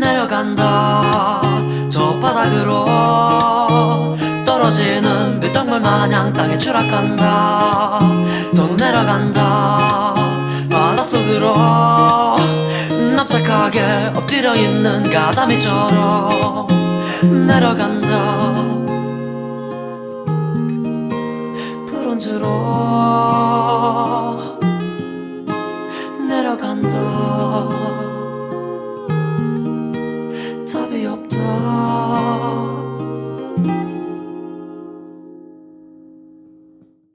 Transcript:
내려간다. 저 바닥으로 떨어지는 빗덩굴 마냥 땅에 추락한다. 더 내려간다. 바닷속으로 납작하게 엎드려 있는 가자미처럼 내려간다. 브론즈로 내려간다. tabi yaptı